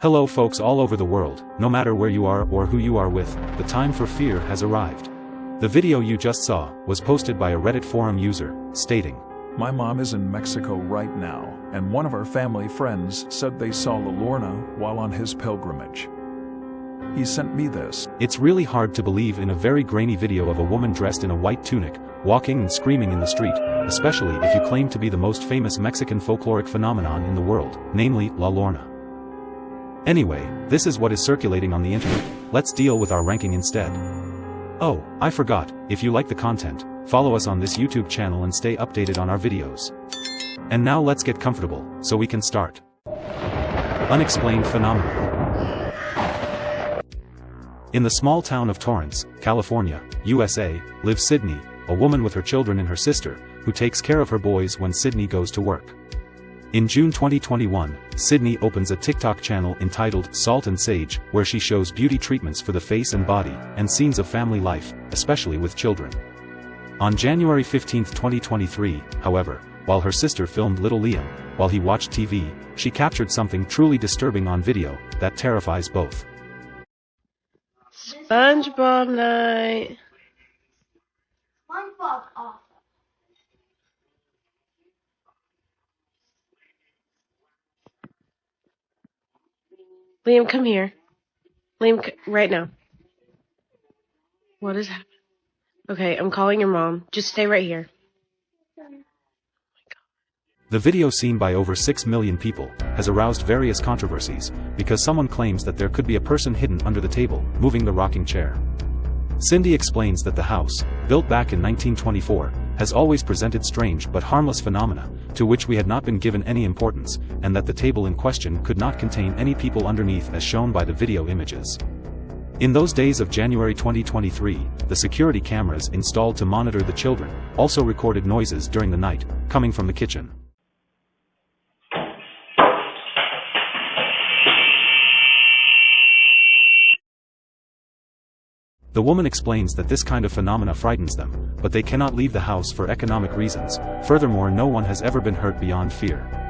Hello folks all over the world, no matter where you are or who you are with, the time for fear has arrived. The video you just saw was posted by a Reddit forum user, stating, My mom is in Mexico right now, and one of our family friends said they saw La Llorona while on his pilgrimage. He sent me this. It's really hard to believe in a very grainy video of a woman dressed in a white tunic, walking and screaming in the street, especially if you claim to be the most famous Mexican folkloric phenomenon in the world, namely La Llorona. Anyway, this is what is circulating on the internet, let's deal with our ranking instead. Oh, I forgot, if you like the content, follow us on this YouTube channel and stay updated on our videos. And now let's get comfortable, so we can start. Unexplained Phenomena In the small town of Torrance, California, USA, lives Sydney, a woman with her children and her sister, who takes care of her boys when Sydney goes to work. In June 2021, Sydney opens a TikTok channel entitled Salt and Sage, where she shows beauty treatments for the face and body, and scenes of family life, especially with children. On January 15, 2023, however, while her sister filmed little Liam, while he watched TV, she captured something truly disturbing on video, that terrifies both. SpongeBob night. SpongeBob off. Liam, come here. Liam, c- right now. What is happening? Okay, I'm calling your mom. Just stay right here. The video seen by over 6 million people, has aroused various controversies, because someone claims that there could be a person hidden under the table, moving the rocking chair. Cindy explains that the house, built back in 1924, has always presented strange but harmless phenomena, to which we had not been given any importance, and that the table in question could not contain any people underneath as shown by the video images. In those days of January 2023, the security cameras installed to monitor the children, also recorded noises during the night, coming from the kitchen. The woman explains that this kind of phenomena frightens them, but they cannot leave the house for economic reasons, furthermore no one has ever been hurt beyond fear.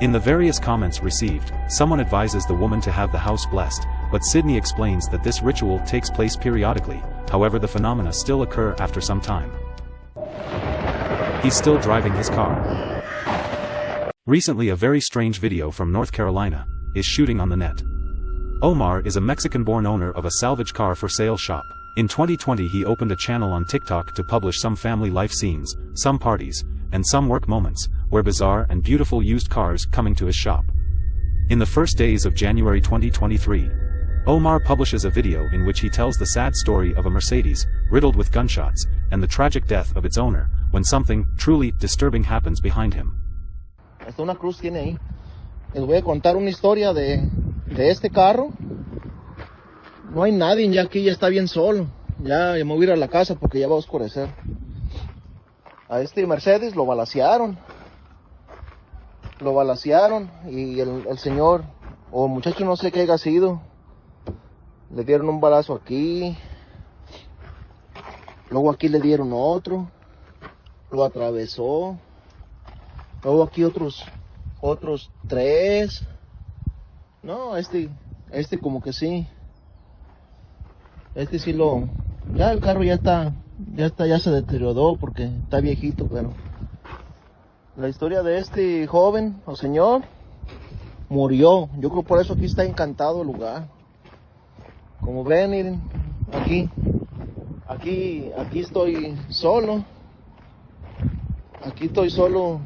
In the various comments received, someone advises the woman to have the house blessed, but Sydney explains that this ritual takes place periodically, however the phenomena still occur after some time. He's still driving his car. Recently a very strange video from North Carolina, is shooting on the net. Omar is a Mexican-born owner of a salvage car for sale shop. In 2020 he opened a channel on TikTok to publish some family life scenes, some parties, and some work moments, where bizarre and beautiful used cars coming to his shop. In the first days of January 2023, Omar publishes a video in which he tells the sad story of a Mercedes, riddled with gunshots, and the tragic death of its owner, when something truly disturbing happens behind him. Hasta una cruz tiene ahí. Les voy a contar una historia de, de este carro. No hay nadie, ya aquí ya está bien solo. Ya, ya me voy a ir a la casa porque ya va a oscurecer. A este Mercedes lo balacearon. Lo balacearon y el, el señor, o muchacho no sé qué haya sido, le dieron un balazo aquí. Luego aquí le dieron otro. Lo atravesó. Luego aquí otros, otros tres. No, este, este como que sí. Este sí lo, ya el carro ya está, ya está, ya se deterioró porque está viejito, pero la historia de este joven o señor murió. Yo creo por eso aquí está encantado el lugar. Como ven, miren, aquí, aquí, aquí estoy solo. Aquí estoy solo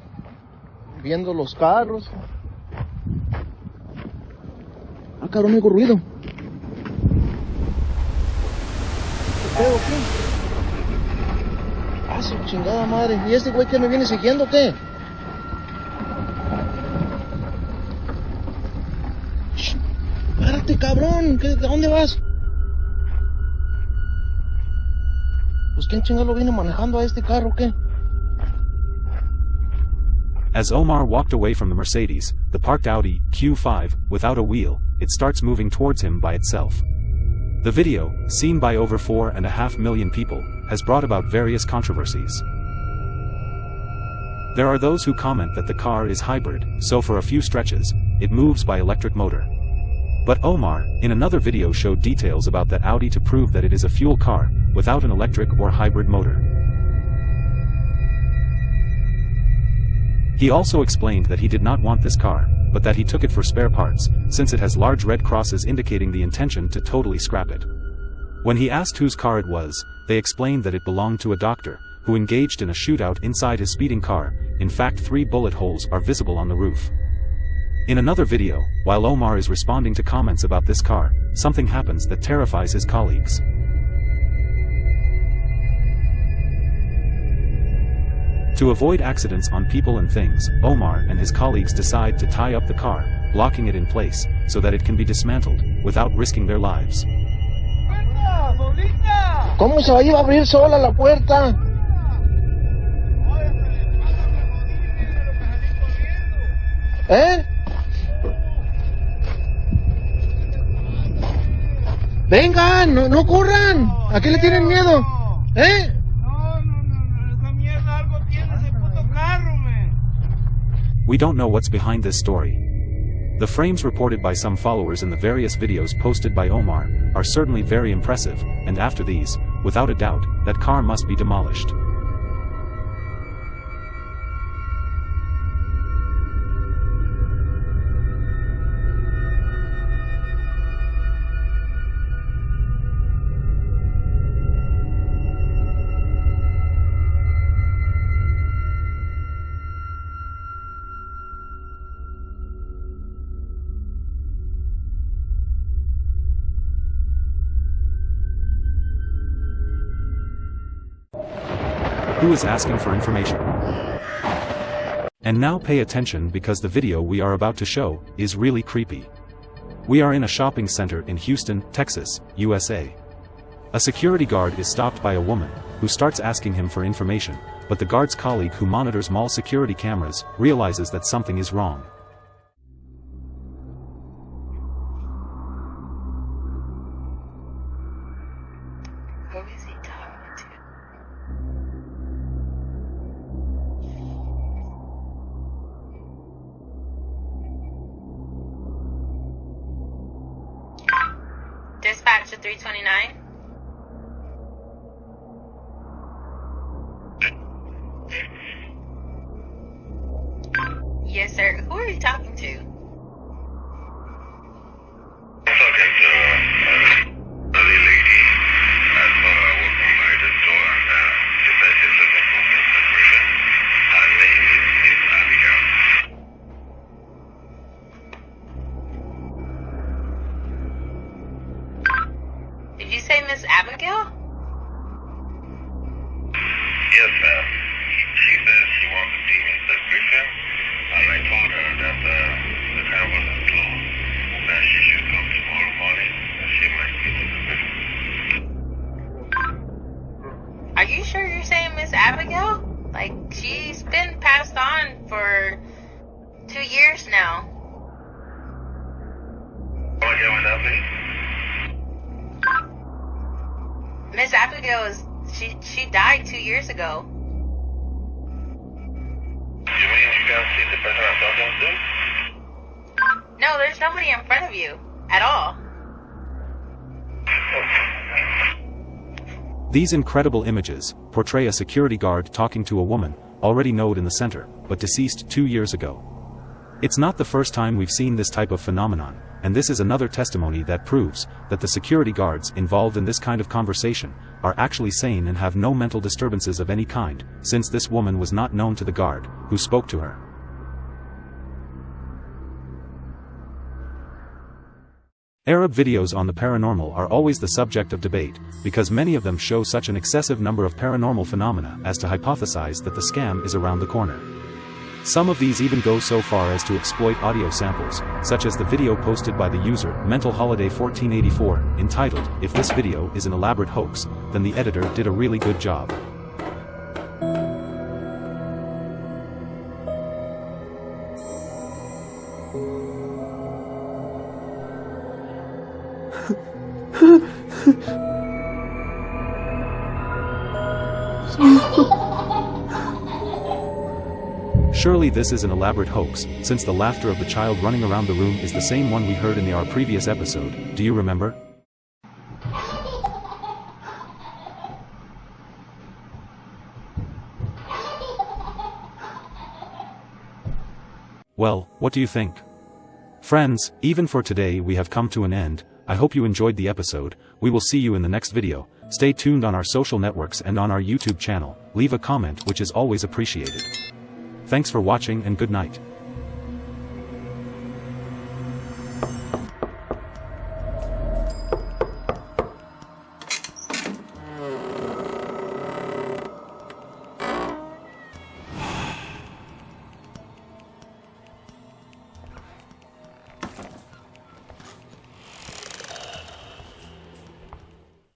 viendo los carros. Ah, cabrón, hago ruido. ¿Qué pedo, qué? Ah, su chingada madre. ¿Y este güey que me viene siguiendo, qué? Cabrón. ¿Qué, ¿A dónde vas? Pues quién chingado viene manejando a este carro, ¿qué? As Omar walked away from the Mercedes, the parked Audi Q5, without a wheel, it starts moving towards him by itself. The video, seen by over four and a half million people, has brought about various controversies. There are those who comment that the car is hybrid, so for a few stretches, it moves by electric motor. But Omar, in another video showed details about that Audi to prove that it is a fuel car, without an electric or hybrid motor. He also explained that he did not want this car, but that he took it for spare parts, since it has large red crosses indicating the intention to totally scrap it. When he asked whose car it was, they explained that it belonged to a doctor, who engaged in a shootout inside his speeding car, in fact three bullet holes are visible on the roof. In another video, while Omar is responding to comments about this car, something happens that terrifies his colleagues. To avoid accidents on people and things, Omar and his colleagues decide to tie up the car, blocking it in place, so that it can be dismantled, without risking their lives. ¿Cómo se va a abrir sola la puerta? ¿Eh? Vengan, no, no corran. ¿A qué le tienen miedo? ¿Eh? We don't know what's behind this story. The frames reported by some followers in the various videos posted by Omar, are certainly very impressive, and after these, without a doubt, that car must be demolished. Who is asking for information? And now pay attention because the video we are about to show is really creepy. We are in a shopping center in Houston, Texas, USA. A security guard is stopped by a woman, who starts asking him for information, but the guard's colleague who monitors mall security cameras realizes that something is wrong. Yes, Abigail? Like, she's been passed on for two years now. Oh, Again with that, please? Miss Abigail is she she died two years ago. You mean you can't see the person I'm talking to? No, there's nobody in front of you at all. These incredible images portray a security guard talking to a woman, already known in the center, but deceased two years ago. It's not the first time we've seen this type of phenomenon, and this is another testimony that proves that the security guards involved in this kind of conversation are actually sane and have no mental disturbances of any kind, since this woman was not known to the guard who spoke to her. Arab videos on the paranormal are always the subject of debate, because many of them show such an excessive number of paranormal phenomena as to hypothesize that the scam is around the corner. Some of these even go so far as to exploit audio samples, such as the video posted by the user Mental Holiday 1484, entitled, If this video is an elaborate hoax, then the editor did a really good job. Surely this is an elaborate hoax, since the laughter of the child running around the room is the same one we heard in the our previous episode, do you remember? Well, what do you think? Friends, even for today we have come to an end, I hope you enjoyed the episode, we will see you in the next video, stay tuned on our social networks and on our YouTube channel, leave a comment which is always appreciated. Thanks for watching and good night.